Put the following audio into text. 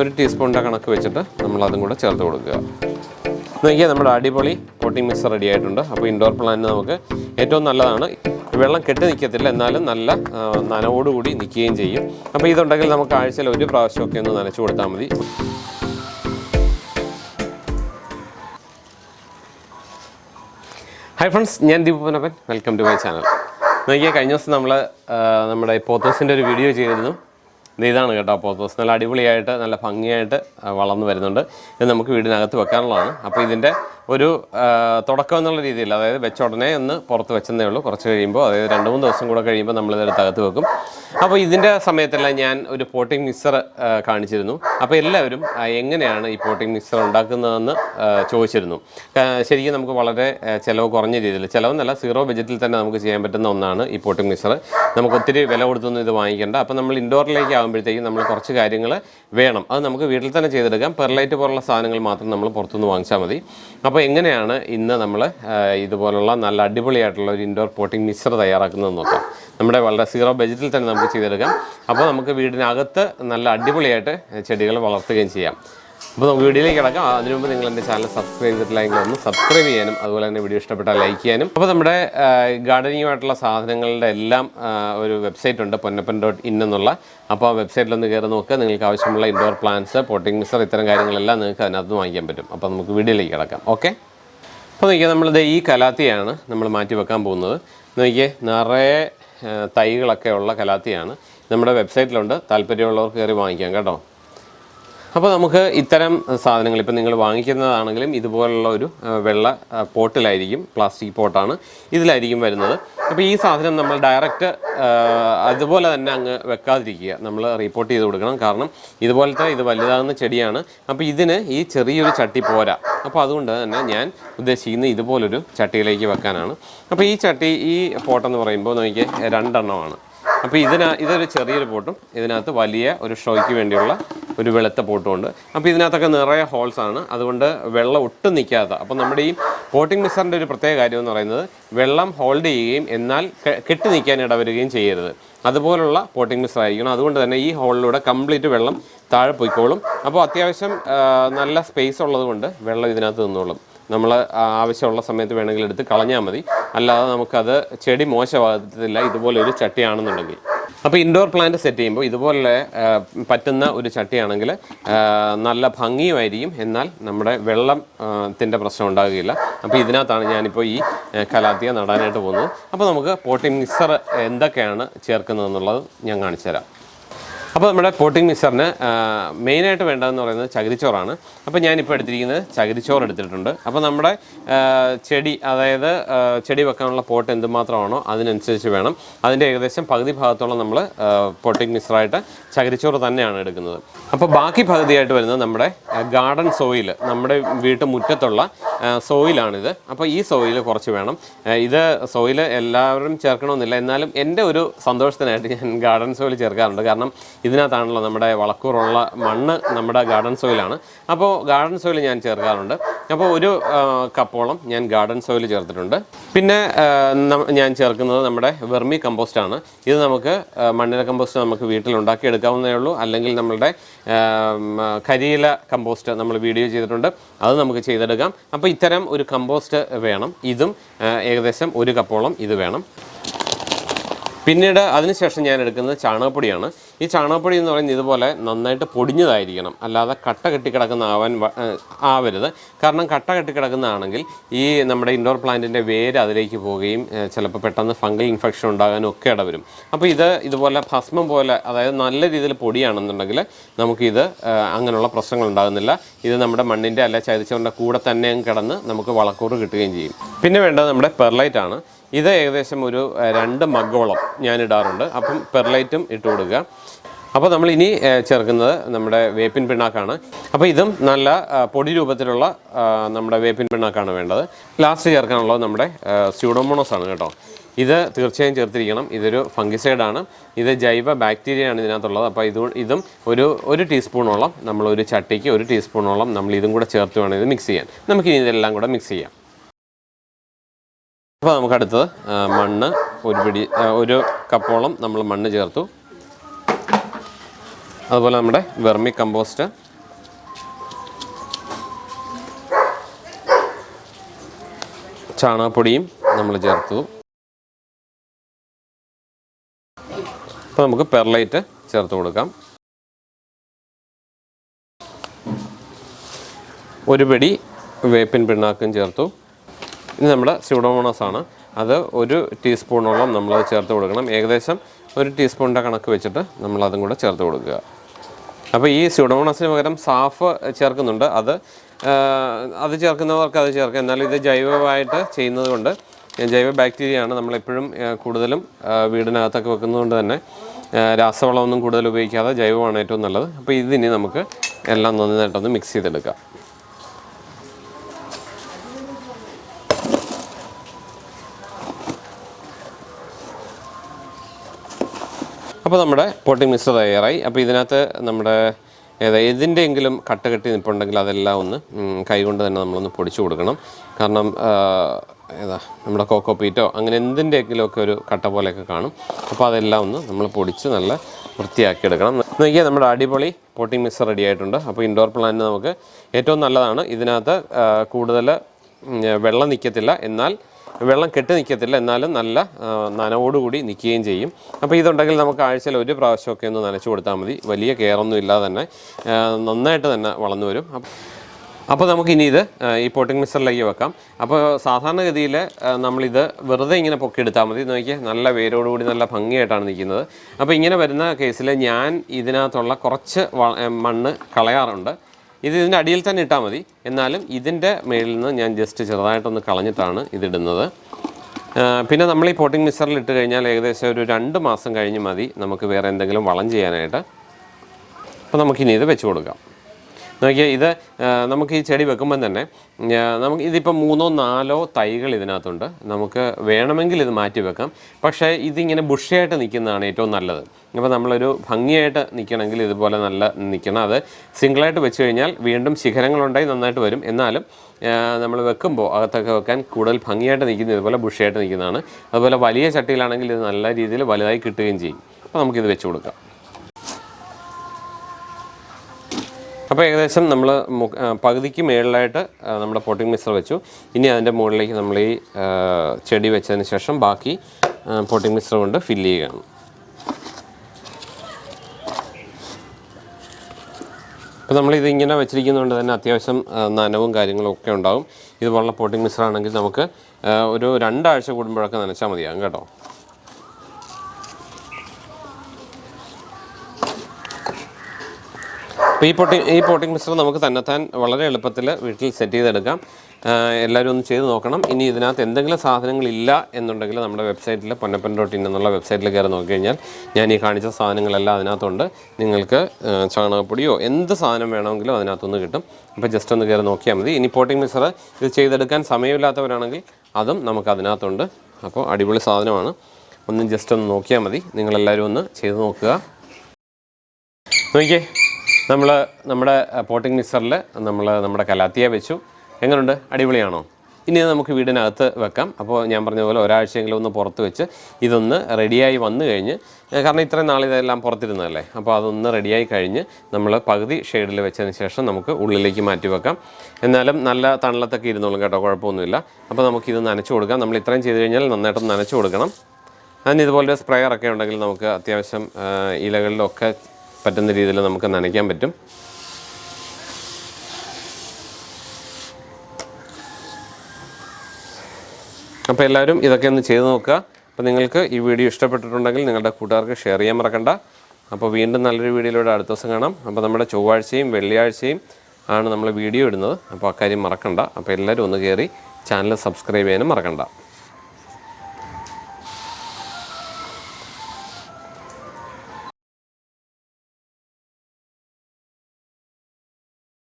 ഒരു ടീസ്പൂണിന്റെ കണക്ക് വെച്ചിട്ട് നമ്മൾ അതും കൂടെ ചേർത്ത് കൊടുക്കുക. നോക്കിയാൽ നമ്മുടെ അടിപൊളി കോട്ടിംഗ് മിക്സ് റെഡി ആയിട്ടുണ്ട്. അപ്പോൾ ഇൻഡോർ പ്ലാന്റിന് നമുക്ക് ഏറ്റവും നല്ലതാണ്. വെള്ളം കെട്ടി നിൽക്കത്തില്ല എന്നാലും നല്ല നനവോടുകൂടി നിൽക്കുകയും ചെയ്യും. അപ്പോൾ ഇതുണ്ടെങ്കിൽ നമുക്ക് ആഴ്ചയിൽ ഒരു പ്രാവശ്യമൊക്കെ ഒന്ന് നനച്ചു കൊടുത്താൽ മതി. ഹായ് ഫ്രണ്ട്സ് ഞാൻ Deepu Panappan welcome to my channel നോക്കിയാൽ കഴിഞ്ഞ ദിവസം നമ്മൾ നമ്മുടെ പോത്തോസിന്റെ ഒരു വീഡിയോ ചെയ്തിരുന്നു. ഇതാണ് കേട്ടോ. പോത്തോസ് നല്ല അടിപൊളിയായിട്ട് നല്ല ഭംഗിയായിട്ട് വളർന്നു വരുന്നുണ്ട്. ഇത് നമുക്ക് വീടിനകത്ത് വെക്കാനുള്ളതാണ്. അപ്പോൾ ഇതിന്റെ ഒരു തുടക്കം എന്നുള്ള രീതിയിൽ അതായത് വെച്ച ഉടനെ ഒന്ന് പുറത്ത് വെച്ചതേ ഉള്ളൂ. കുറച്ച് കഴിയുമ്പോൾ അതായത് രണ്ട് മൂന്ന് ദിവസം കൂടെ കഴിയുമ്പോൾ നമ്മളിതെടുത്ത് അകത്ത് വെക്കും. അപ്പോൾ ഇതിന്റെ സമയത്തെല്ലാം ഞാൻ ഒരു പോട്ടിംഗ് മിക്സർ കാണിച്ചിരുന്നു. അപ്പോൾ എല്ലാവരും എങ്ങനെയാണ് ഈ പോട്ടിംഗ് മിക്സർ ഉണ്ടാക്കുന്നതെന്ന് ചോദിച്ചിരുന്നു. ശരിക്കും നമുക്ക് വളരെ ചെലവ് കുറഞ്ഞ രീതിയിൽ ചിലവെന്നല്ല സീറോ ബജറ്റിൽ തന്നെ നമുക്ക് ചെയ്യാൻ പറ്റുന്ന ഒന്നാണ് ഈ പോട്ടിംഗ് മിക്സർ. നമുക്ക് ഒത്തിരി വില കൊടുത്തൊന്നും ഇത് വാങ്ങിക്കേണ്ട. അപ്പോൾ നമ്മൾ ഇൻഡോറിലേക്ക് ആകുമ്പോഴത്തേക്കും നമ്മൾ കുറച്ച് കാര്യങ്ങൾ വേണം. അത് നമുക്ക് വീട്ടിൽ തന്നെ ചെയ്തെടുക്കാം. പെർലൈറ്റ് പോലുള്ള സാധനങ്ങൾ മാത്രം നമ്മൾ പുറത്തുനിന്ന് വാങ്ങിച്ചാൽ മതി. അപ്പോൾ എങ്ങനെയാണ് ഇന്ന് നമ്മൾ ഇതുപോലുള്ള നല്ല അടിപൊളിയായിട്ടുള്ള ഒരു ഇൻഡോർ പോട്ടിംഗ് മിക്സർ തയ്യാറാക്കുന്നത് നോക്കാം. നമ്മുടെ വളരെ സീറോ ബജറ്റിൽ തന്നെ നമുക്ക് ചെയ്തെടുക്കാം. അപ്പോൾ നമുക്ക് വീടിനകത്ത് നല്ല അടിപൊളിയായിട്ട് ചെടികൾ വളർത്തുകയും ചെയ്യാം. അപ്പോൾ നമുക്ക് വീഡിയോയിലേക്ക് കിടക്കാം. അതിനു മുമ്പ് നിങ്ങൾ എന്റെ ചാനൽ സബ്സ്ക്രൈബ് ചെയ്തിട്ടില്ലെങ്കിൽ ഒന്ന് സബ്സ്ക്രൈബ് ചെയ്യാനും അതുപോലെ തന്നെ വീഡിയോ ഇഷ്ടപ്പെട്ടാൽ ലൈക്ക് ചെയ്യാനും. അപ്പോൾ നമ്മുടെ ഗാർഡനിങ്ങുമായിട്ടുള്ള സാധനങ്ങളുടെ എല്ലാം ഒരു വെബ്സൈറ്റ് ഉണ്ട് പൊന്നപ്പൻ ഡോട്ട് ഇൻ എന്നുള്ള. അപ്പോൾ ആ വെബ്സൈറ്റിലൊന്ന് കയറി നോക്കുക. നിങ്ങൾക്ക് ആവശ്യമുള്ള ഇൻഡോർ പ്ലാന്റ്സ് പോട്ടിംഗ് മിക്സർ ഇത്തരം കാര്യങ്ങളെല്ലാം നിങ്ങൾക്ക് അതിനകത്ത് വാങ്ങിക്കാൻ പറ്റും. അപ്പോൾ നമുക്ക് വീഡിയോയിലേക്ക് കിടക്കാം. ഓക്കെ? അപ്പോൾ നോക്കിയാൽ നമ്മളിത് ഈ കലാത്തിയാണ് നമ്മൾ മാറ്റി വെക്കാൻ പോകുന്നത്. നോക്കിയേ നിറയെ തൈകളൊക്കെ ഉള്ള കലാത്തിയാണ്. നമ്മുടെ വെബ്സൈറ്റിലുണ്ട്. താല്പര്യമുള്ളവർക്ക് കയറി വാങ്ങിക്കാം കേട്ടോ. അപ്പോൾ നമുക്ക് ഇത്തരം സാധനങ്ങൾ ഇപ്പം നിങ്ങൾ വാങ്ങിക്കുന്നതാണെങ്കിലും ഇതുപോലുള്ള ഒരു വെള്ള പോട്ടിലായിരിക്കും പ്ലാസ്റ്റിക് പോട്ടാണ് ഇതിലായിരിക്കും വരുന്നത്. അപ്പോൾ ഈ സാധനം നമ്മൾ ഡയറക്റ്റ് അതുപോലെ തന്നെ അങ്ങ് വെക്കാതിരിക്കുക. നമ്മൾ റിപ്പോർട്ട് ചെയ്ത് കൊടുക്കണം. കാരണം ഇതുപോലത്തെ ഇത് വലുതാകുന്ന ചെടിയാണ്. അപ്പോൾ ഇതിന് ഈ ചെറിയൊരു ചട്ടി പോരാ. അപ്പോൾ അതുകൊണ്ട് തന്നെ ഞാൻ ഉദ്ദേശിക്കുന്നത് ഇതുപോലൊരു ചട്ടിയിലേക്ക് വെക്കാനാണ്. അപ്പോൾ ഈ ചട്ടി ഈ പോട്ടെന്ന് പറയുമ്പോൾ നോക്കിയാൽ രണ്ടെണ്ണമാണ്. അപ്പോൾ ഇതിന ഇതൊരു ചെറിയൊരു പോട്ടും ഇതിനകത്ത് വലിയ ഒരു ഷോയ്ക്ക് വേണ്ടിയുള്ള ഒരു വെളുത്ത പോട്ടും ഉണ്ട്. അപ്പോൾ ഇതിനകത്തൊക്കെ നിറയെ ഹോൾസ് ആണ്. അതുകൊണ്ട് വെള്ളം ഒട്ടും നിൽക്കാത്ത അപ്പോൾ നമ്മുടെ ഈ പോട്ടിംഗ് മിക്സറിന്റെ ഒരു പ്രത്യേക കാര്യം എന്ന് പറയുന്നത് വെള്ളം ഹോൾഡ് ചെയ്യുകയും എന്നാൽ കെട്ടി നിൽക്കാൻ ഇടവരുകയും ചെയ്യരുത്. അതുപോലുള്ള പോട്ടിംഗ് മിക്സർ ആയിരിക്കണം. അതുകൊണ്ട് തന്നെ ഈ ഹോളിലൂടെ കംപ്ലീറ്റ് വെള്ളം താഴെ പോയിക്കോളും. അപ്പോൾ അത്യാവശ്യം നല്ല സ്പേസ് ഉള്ളതുകൊണ്ട് വെള്ളം ഇതിനകത്ത് നിന്നോളും. നമ്മൾ ആവശ്യമുള്ള സമയത്ത് വേണമെങ്കിൽ എടുത്ത് കളഞ്ഞാൽ മതി. അല്ലാതെ നമുക്കത് ചെടി മോശമാകത്തില്ല. ഇതുപോലെ ഒരു ചട്ടിയാണെന്നുണ്ടെങ്കിൽ. അപ്പോൾ ഇൻഡോർ പ്ലാന്റ് സെറ്റ് ചെയ്യുമ്പോൾ ഇതുപോലെ പറ്റുന്ന ഒരു ചട്ടിയാണെങ്കിൽ നല്ല ഭംഗിയുമായിരിക്കും. എന്നാൽ നമ്മുടെ വെള്ളം ത്തിന്റെ പ്രശ്നം ഉണ്ടാകുകയില്ല. അപ്പോൾ ഇതിനകത്താണ് ഞാനിപ്പോൾ ഈ കലാത്തിയ നടാനായിട്ട് പോകുന്നത്. അപ്പോൾ നമുക്ക് പോട്ടിംഗ് മിക്സർ എന്തൊക്കെയാണ് ചേർക്കുന്നതെന്നുള്ളത് ഞാൻ കാണിച്ചു തരാം അപ്പോൾ നമ്മുടെ പോട്ടിംഗ് മിക്സറിന് മെയിനായിട്ട് വേണ്ടതെന്ന് പറയുന്നത് ചകിരിച്ചോറാണ്. അപ്പോൾ ഞാനിപ്പോൾ എടുത്തിരിക്കുന്നത് ചകിരിച്ചോറ് എടുത്തിട്ടുണ്ട്. അപ്പോൾ നമ്മുടെ ചെടി അതായത് ചെടി വെക്കാനുള്ള പോട്ട് എന്തുമാത്രമാണോ അതിനനുസരിച്ച് വേണം. അതിന്റെ ഏകദേശം പകുതി ഭാഗത്തോളം നമ്മൾ പോട്ടിംഗ് മിക്സറായിട്ട് ചകിരിച്ചോറ് തന്നെയാണ് എടുക്കുന്നത്. അപ്പോൾ ബാക്കി പകുതിയായിട്ട് വരുന്നത് നമ്മുടെ ഗാർഡൻ സോയിൽ നമ്മുടെ വീട്ടു മുറ്റത്തുള്ള ആ, സോയിലാണിത്. അപ്പോൾ ഈ സോയിൽ കുറച്ച് വേണം. ഇത് സോയിൽ എല്ലാവരും ചേർക്കണമെന്നില്ല. എന്നാലും എന്റെ ഒരു സന്തോഷത്തിനായിട്ട് ഞാൻ ഗാർഡൻ സോയിൽ ചേർക്കാറുണ്ട്. കാരണം ഇതിനകത്താണല്ലോ നമ്മുടെ വളക്കൂറുള്ള മണ്ണ് നമ്മുടെ ഗാർഡൻ സോയിലാണ് അപ്പോൾ ഗാർഡൻ സോയിൽ ഞാൻ ചേർക്കാറുണ്ട്. അപ്പോൾ ഒരു കപ്പോളം ഞാൻ ഗാർഡൻ സോയിൽ ചേർത്തിട്ടുണ്ട്. പിന്നെ ഞാൻ ചേർക്കുന്നത് നമ്മുടെ വെർമി കമ്പോസ്റ്റ് ആണ്. ഇത് നമുക്ക് മണ്ണിര കമ്പോസ്റ്റ് നമുക്ക് വീട്ടിൽ ഉണ്ടാക്കിയെടുക്കാവുന്നതേ ഉള്ളൂ. അല്ലെങ്കിൽ നമ്മളുടെ കരിയില കമ്പോസ്റ്റ് നമ്മൾ വീഡിയോ ചെയ്തിട്ടുണ്ട്. അത് നമുക്ക് ചെയ്തെടുക്കാം. അപ്പോൾ ഇത്തരം ഒരു കമ്പോസ്റ്റ് വേണം. ഇതും ഏകദേശം ഒരു കപ്പോളം ഇത് വേണം. പിന്നീട് അതിനുശേഷം ഞാൻ എടുക്കുന്നത് ചാണകപ്പൊടിയാണ്. ഈ ചാണകപ്പൊടി എന്ന് പറയുന്നത് ഇതുപോലെ നന്നായിട്ട് പൊടിഞ്ഞതായിരിക്കണം. അല്ലാതെ കട്ട കെട്ടിക്കിടക്കുന്ന ആവാൻ ആവരുത്. കാരണം കട്ട കെട്ടിക്കിടക്കുന്നതാണെങ്കിൽ ഈ നമ്മുടെ ഇൻഡോർ പ്ലാന്റിന്റെ വേര് അതിലേക്ക് പോവുകയും ചിലപ്പോൾ പെട്ടെന്ന് ഫംഗൽ ഇൻഫെക്ഷൻ ഉണ്ടാകാനും ഒക്കെ ഇടവരും. അപ്പോൾ ഇത് ഇതുപോലെ ഭസ്മം പോലെ അതായത് നല്ല രീതിയിൽ പൊടിയാണെന്നുണ്ടെങ്കിൽ നമുക്കിത് അങ്ങനെയുള്ള പ്രശ്നങ്ങൾ ഉണ്ടാകുന്നില്ല. ഇത് നമ്മുടെ മണ്ണിന്റെ അല്ല ചതിച്ചവന്റെ കൂടെ തന്നെ കിടന്ന് നമുക്ക് വളക്കൂറ് കിട്ടുകയും ചെയ്യും. പിന്നെ വേണ്ടത് നമ്മുടെ പെർലൈറ്റ് ആണ്. ഇത് ഏകദേശം ഒരു രണ്ട് മഗ്ഗോളം ഞാൻ ഇടാറുണ്ട് അപ്പം പെർലൈറ്റും ഇട്ട് കൊടുക്കുക. അപ്പോൾ നമ്മൾ ഇനി ചേർക്കുന്നത് നമ്മുടെ വേപ്പിൻ പിണ്ണാക്കാണ്. അപ്പോൾ ഇതും നല്ല പൊടി രൂപത്തിലുള്ള നമ്മുടെ വേപ്പിൻ പിണ്ണാക്കാണ് വേണ്ടത്. ലാസ്റ്റ് ചേർക്കാനുള്ളത് നമ്മുടെ സ്യൂഡോമോണോസ് ആണ് കേട്ടോ. ഇത് തീർച്ചയായും ചേർത്തിരിക്കണം. ഇതൊരു ഫംഗിസൈഡാണ്. ഇത് ജൈവ ബാക്ടീരിയയാണ് ഇതിനകത്തുള്ളത്. അപ്പോൾ ഇത് ഇതും ഒരു ഒരു ടീസ്പൂണോളം നമ്മൾ ഒരു ചട്ടിക്ക് ഒരു ടീസ്പൂണോളം നമ്മൾ ഇതും കൂടെ ചേർത്ത് വേണം ഇത് മിക്സ് ചെയ്യാൻ. നമുക്കിനി ഇതെല്ലാം കൂടെ മിക്സ് ചെയ്യാം. അപ്പോൾ നമുക്ക് അടുത്തത് മണ്ണ് ഒരു പിടി ഒരു കപ്പോളം നമ്മൾ മണ്ണ് ചേർത്തു. അതുപോലെ നമ്മുടെ വെർമി കമ്പോസ്റ്റ്. ചാണകപ്പൊടിയും നമ്മൾ ചേർത്തു. അപ്പോൾ നമുക്ക് പെർലൈറ്റ് ചേർത്ത് കൊടുക്കാം. ഒരു പിടി വേപ്പിൻ പിണ്ണാക്കും ചേർത്തു. ഇനി നമ്മുടെ സ്യൂഡോമോണസ് ആണ്. അത് ഒരു ടീസ്പൂണോളം നമ്മൾ ചേർത്ത് കൊടുക്കണം. ഏകദേശം ഒരു ടീസ്പൂണിന്റെ കണക്ക് വെച്ചിട്ട് നമ്മൾ അതും കൂടെ ചേർത്ത് കൊടുക്കുക. അപ്പോൾ ഈ സ്യൂഡോമോണസിന് പകരം സാഫ് ചേർക്കുന്നുണ്ട്. അത് അത് ചേർക്കുന്നവർക്ക് അത് ചേർക്കാം. എന്നാലും ഇത് ജൈവമായിട്ട് ചെയ്യുന്നത് കൊണ്ട് ജൈവ ബാക്ടീരിയയാണ് നമ്മളെപ്പോഴും കൂടുതലും വീടിനകത്തൊക്കെ വെക്കുന്നതുകൊണ്ട് തന്നെ രാസവളമൊന്നും കൂടുതൽ ഉപയോഗിക്കാതെ ജൈവമാണ് ഏറ്റവും നല്ലത്. അപ്പോൾ ഇതിനി നമുക്ക് എല്ലാം നന്നായിട്ടൊന്ന് മിക്സ് ചെയ്തെടുക്കാം. അപ്പോൾ നമ്മുടെ പോട്ടിംഗ് മിക്സർ തയ്യാറായി. അപ്പോൾ ഇതിനകത്ത് നമ്മുടെ ഏതാ ഇതിന്റെയെങ്കിലും കട്ട കെട്ടി നിൽപ്പുണ്ടെങ്കിൽ അതെല്ലാം ഒന്ന് കൈകൊണ്ട് തന്നെ നമ്മളൊന്ന് പൊടിച്ചു കൊടുക്കണം. കാരണം ഏതാ നമ്മുടെ കോക്കോ പീറ്റോ അങ്ങനെ എന്തിന്റെയെങ്കിലുമൊക്കെ ഒരു കട്ട പോലെയൊക്കെ കാണും. അപ്പോൾ അതെല്ലാം ഒന്ന് നമ്മൾ പൊടിച്ച് നല്ല വൃത്തിയാക്കി എടുക്കണം. നോക്കിയാൽ നമ്മുടെ അടിപൊളി പോട്ടിംഗ് മിക്സർ റെഡി ആയിട്ടുണ്ട്. അപ്പോൾ ഇൻഡോർ പ്ലാന്റ് നമുക്ക് ഏറ്റവും നല്ലതാണ് ഇതിനകത്ത് കൂടുതൽ വെള്ളം നിൽക്കത്തില്ല എന്നാൽ വെള്ളം കെട്ടി നിൽക്കത്തില്ല. എന്നാലും നല്ല നനവോടുകൂടി നിൽക്കുകയും ചെയ്യും. അപ്പോൾ ഇതുണ്ടെങ്കിൽ നമുക്ക് ആഴ്ചയിൽ ഒരു പ്രാവശ്യമൊക്കെ ഒന്ന് നനച്ചു കൊടുത്താൽ മതി. വലിയ കെയറൊന്നും ഇല്ലാതെ തന്നെ നന്നായിട്ട് തന്നെ വളർന്നു വരും. അപ്പോൾ നമുക്കിനി ഇത് ഈ പോട്ടിംഗ് മിക്സറിലേക്ക് വെക്കാം. അപ്പോൾ സാധാരണഗതിയിൽ നമ്മളിത് വെറുതെ ഇങ്ങനെ പൊക്കിയെടുത്താൽ മതി. നോക്കിയാൽ നല്ല വേരോടുകൂടി നല്ല ഭംഗിയായിട്ടാണ് നിൽക്കുന്നത്. അപ്പോൾ ഇങ്ങനെ വരുന്ന കേസിൽ ഞാൻ ഇതിനകത്തുള്ള കുറച്ച് മണ്ണ് കളയാറുണ്ട്. ഇത് ഇതിന്റെ അടിയിൽ തന്നെ ഇട്ടാൽ മതി. എന്നാലും ഇതിന്റെ മേളിൽ നിന്ന് ഞാൻ ജസ്റ്റ് ചെറുതായിട്ടൊന്ന് കളഞ്ഞിട്ടാണ് ഇതിടുന്നത് പിന്നെ നമ്മൾ ഈ പോട്ടിംഗ് മിക്സറിൽ ഇട്ട് കഴിഞ്ഞാൽ ഏകദേശം ഒരു രണ്ട് മാസം കഴിഞ്ഞ് മതി. നമുക്ക് വേറെ എന്തെങ്കിലും വളം ചെയ്യാനായിട്ട്. അപ്പോൾ നമുക്കിനി ഇത് വെച്ച് കൊടുക്കാം. നോക്കിയാൽ ഇത് നമുക്ക് ഈ ചെടി വെക്കുമ്പം തന്നെ നമുക്ക് ഇതിപ്പോൾ മൂന്നോ നാലോ തൈകൾ ഇതിനകത്തുണ്ട്. നമുക്ക് വേണമെങ്കിൽ ഇത് മാറ്റി വെക്കാം. പക്ഷേ ഇതിങ്ങനെ ബുഷിയായിട്ട് നിൽക്കുന്നതാണ് ഏറ്റവും നല്ലത്. അപ്പോൾ നമ്മളൊരു ഭംഗിയായിട്ട് നിൽക്കണമെങ്കിൽ ഇതുപോലെ നല്ല നിൽക്കണം. അത് സിംഗിളായിട്ട് വെച്ച് കഴിഞ്ഞാൽ വീണ്ടും ശിഖരങ്ങളുണ്ടായി നന്നായിട്ട് വരും. എന്നാലും നമ്മൾ വെക്കുമ്പോൾ അകത്തൊക്കെ വെക്കാൻ കൂടുതൽ ഭംഗിയായിട്ട് നിൽക്കുന്നത് ഇതുപോലെ ബുഷിയായിട്ട് നിൽക്കുന്നതാണ്. അതുപോലെ വലിയ ചട്ടിയിലാണെങ്കിൽ ഇത് നല്ല രീതിയിൽ വലുതായി കിട്ടുകയും ചെയ്യും. അപ്പോൾ നമുക്കിത് വെച്ച് കൊടുക്കാം. അപ്പോൾ ഏകദേശം നമ്മൾ പകുതിക്ക് മേളിലായിട്ട് നമ്മുടെ പോട്ടിംഗ് മിക്സർ വെച്ചു. ഇനി അതിന്റെ മുകളിലേക്ക് നമ്മൾ ഈ ചെടി വെച്ചതിന് ശേഷം ബാക്കി പോട്ടിംഗ് മിക്സർ കൊണ്ട് ഫില്ല് ചെയ്യുകയാണ്. അപ്പോൾ നമ്മളിത് ഇങ്ങനെ വെച്ചിരിക്കുന്നതുകൊണ്ട് തന്നെ അത്യാവശ്യം നനവും കാര്യങ്ങളും ഒക്കെ ഉണ്ടാവും. ഇതുപോലുള്ള പോട്ടിംഗ് മിക്സർ ആണെങ്കിൽ നമുക്ക് ഒരു രണ്ടാഴ്ച കൂടുമ്പോഴൊക്കെ നനച്ചാൽ മതിയാകും കേട്ടോ. അപ്പോൾ ഈ പോട്ടിംഗ് ഈ പോട്ടിംഗ് മിക്സർ നമുക്ക് തന്നെത്താൻ വളരെ എളുപ്പത്തിൽ വീട്ടിൽ സെറ്റ് ചെയ്തെടുക്കാം. എല്ലാവരും ഒന്ന് ചെയ്ത് നോക്കണം. ഇനി ഇതിനകത്ത് എന്തെങ്കിലും സാധനങ്ങളില്ല എന്നുണ്ടെങ്കിൽ നമ്മുടെ വെബ്സൈറ്റിൽ പൊന്നപ്പൻ ഡോട്ട് ഇൻ എന്നുള്ള വെബ്സൈറ്റിൽ കയറി നോക്കിക്കഴിഞ്ഞാൽ ഞാൻ ഈ കാണിച്ച സാധനങ്ങളെല്ലാം അതിനകത്തുണ്ട്. നിങ്ങൾക്ക് ചാണകപ്പൊടിയോ എന്ത് സാധനം വേണമെങ്കിലും അതിനകത്തുനിന്ന് കിട്ടും. അപ്പോൾ ജസ്റ്റ് ഒന്ന് കയറി നോക്കിയാൽ മതി. ഇനി പോട്ടിംഗ് മിക്സർ ഇത് ചെയ്തെടുക്കാൻ സമയമില്ലാത്തവരാണെങ്കിൽ അതും നമുക്ക് അതിനകത്തുണ്ട്. അപ്പോൾ അടിപൊളി സാധനമാണ്. ഒന്ന് ജസ്റ്റ് ഒന്ന് നോക്കിയാൽ മതി. നിങ്ങളെല്ലാവരും ഒന്ന് ചെയ്ത് നോക്കുക. നോക്കിയേ. നമ്മൾ നമ്മുടെ പോട്ടിംഗ് മിക്സറിൽ നമ്മൾ നമ്മുടെ കലാത്തിയ വെച്ചു. എങ്ങനെയുണ്ട് അടിപൊളിയാണോ? ഇനി നമുക്ക് വീടിനകത്ത് വെക്കാം. അപ്പോൾ ഞാൻ പറഞ്ഞ പോലെ ഒരാഴ്ചയെങ്കിലും ഒന്ന് പുറത്ത് വെച്ച് ഇതൊന്ന് റെഡിയായി വന്നു കഴിഞ്ഞ് കാരണം ഇത്രയും നാൾ ഇതെല്ലാം പുറത്തിരുന്നതല്ലേ? അപ്പോൾ അതൊന്ന് റെഡിയായി കഴിഞ്ഞ് നമ്മൾ പകുതി ഷെയ്ഡിൽ വെച്ചതിന് ശേഷം നമുക്ക് ഉള്ളിലേക്ക് മാറ്റി വെക്കാം. എന്നാലും നല്ല തണലത്തൊക്കെ ഇരുന്നോളും കേട്ടോ കുഴപ്പമൊന്നുമില്ല. അപ്പോൾ നമുക്കിത് നനച്ചു കൊടുക്കാം. നമ്മൾ ഇത്രയും ചെയ്ത് കഴിഞ്ഞാൽ നന്നായിട്ടൊന്ന് നനച്ചു കൊടുക്കണം. അതിന് ഇതുപോലെ സ്പ്രെയറൊക്കെ ഉണ്ടെങ്കിൽ നമുക്ക് അത്യാവശ്യം ഇലകളിലൊക്കെ പറ്റുന്ന രീതിയിൽ നമുക്ക് നനയ്ക്കാൻ പറ്റും. അപ്പോൾ എല്ലാവരും ഇതൊക്കെ ഒന്ന് ചെയ്ത് നോക്കുക. അപ്പോൾ നിങ്ങൾക്ക് ഈ വീഡിയോ ഇഷ്ടപ്പെട്ടിട്ടുണ്ടെങ്കിൽ നിങ്ങളുടെ കൂട്ടുകാർക്ക് ഷെയർ ചെയ്യാൻ മറക്കണ്ട. അപ്പോൾ വീണ്ടും നല്ലൊരു വീഡിയോയിലൂടെ അടുത്ത ദിവസം കാണാം. അപ്പോൾ നമ്മുടെ ചൊവ്വാഴ്ചയും വെള്ളിയാഴ്ചയും ആണ് നമ്മൾ വീഡിയോ ഇടുന്നത്. അപ്പോൾ അക്കാര്യം മറക്കണ്ട. അപ്പോൾ എല്ലാവരും ഒന്ന് കയറി ചാനൽ സബ്സ്ക്രൈബ് ചെയ്യാനും മറക്കണ്ട.